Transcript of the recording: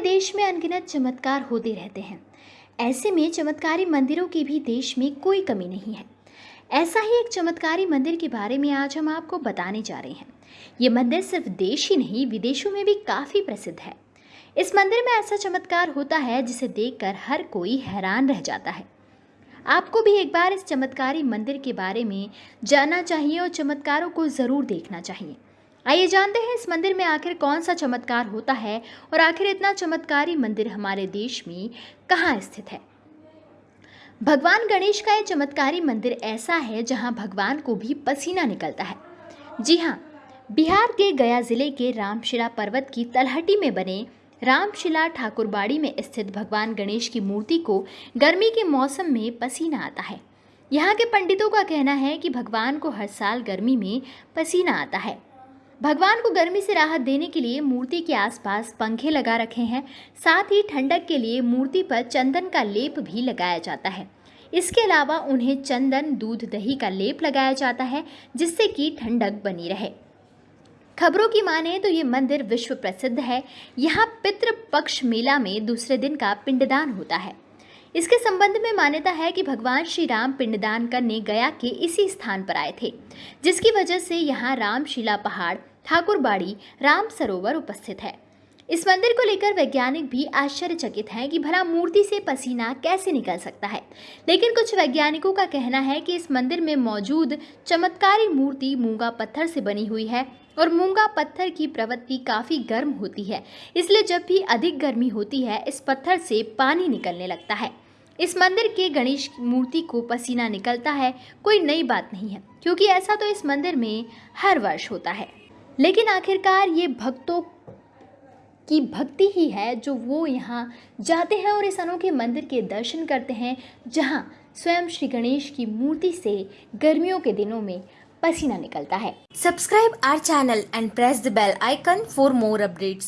देश में अनगिनत चमत्कार होते रहते हैं। ऐसे में चमत्कारी मंदिरों की भी देश में कोई कमी नहीं है। ऐसा ही एक चमत्कारी मंदिर के बारे में आज हम आपको बताने जा रहे हैं। ये मंदिर सिर्फ़ देश ही नहीं, विदेशों में भी काफ़ी प्रसिद्ध है। इस मंदिर में ऐसा चमत्कार होता है जिसे देखकर हर कोई हैरान रह जाता है। आपको भी एक बार इस चमत्कारी मंदिर के बारे में जानना चाहिए और चमत्कारों को ज़रूर देखना चाहिए। आइए जानते हैं इस मंदिर में आखिर कौन सा चमत्कार होता है और आखिर इतना चमत्कारी मंदिर हमारे देश में कहाँ स्थित है? भगवान गणेश का यह चमत्कारी मंदिर ऐसा है जहाँ भगवान को भी पसीना निकलता है। जी हाँ बिहार के गया ज़िले के रामशिला पर्वत की तलहटी में बने रामशिला ठाकुरबाड़ी में स्थित भगवान गणेश की मूर्ति को गर्मी के मौसम में पसीना आता है। यहाँ के पंडितों का कहना है कि भगवान को हर साल गर्मी में पसीना आता है। भगवान को गर्मी से राहत देने के लिए मूर्ति के आसपास पंखे लगा रखे हैं। साथ ही ठंडक के लिए मूर्ति पर चंदन का लेप भी लगाया जाता है। इसके अलावा उन्हें चंदन, दूध, दही का लेप लगाया जाता है, जिससे कि ठंडक बनी रहे। खबरों की माने तो ये मंदिर विश्व प्रसिद्ध है। यहाँ पितृ पक्ष मेला में दूसरे दिन का पिंडदान होता है। इसके संबंध में मान्यता है कि भगवान श्री राम पिंडदान करने गया के इसी स्थान पर आए थे, जिसकी वजह से यहाँ रामशिला पहाड़ ठाकुरबाड़ी राम सरोवर उपस्थित है। इस मंदिर को लेकर वैज्ञानिक भी आश्चर्यचकित हैं कि भला मूर्ति से पसीना कैसे निकल सकता है। लेकिन कुछ वैज्ञानिकों का कहना है कि इस मंदिर में मौजूद चमत्कारी मूर्ति मूँगा पत्थर से बनी हुई है और मूँगा पत्थर की प्रवृत्ति काफ़ी गर्म होती है। इसलिए जब भी अधिक गर्मी होती है, इस पत्थर से पानी निकलने लगता है। इस मंदिर के गणेश मूर्ति को पसीना निकलता है, कोई नई बात नहीं है, क्योंकि ऐसा तो इस मंदिर में हर वर्ष होता है। लेकिन आखिरकार ये भक्तों की भक्ति ही है जो वो यहाँ जाते हैं और इस अनोखे मंदिर के दर्शन करते हैं, जहाँ स्वयं श्री गणेश की मूर्ति से गर्मियों के दिनों में पसीना निकलता है subscribe our channel and press the bell icon for more updates.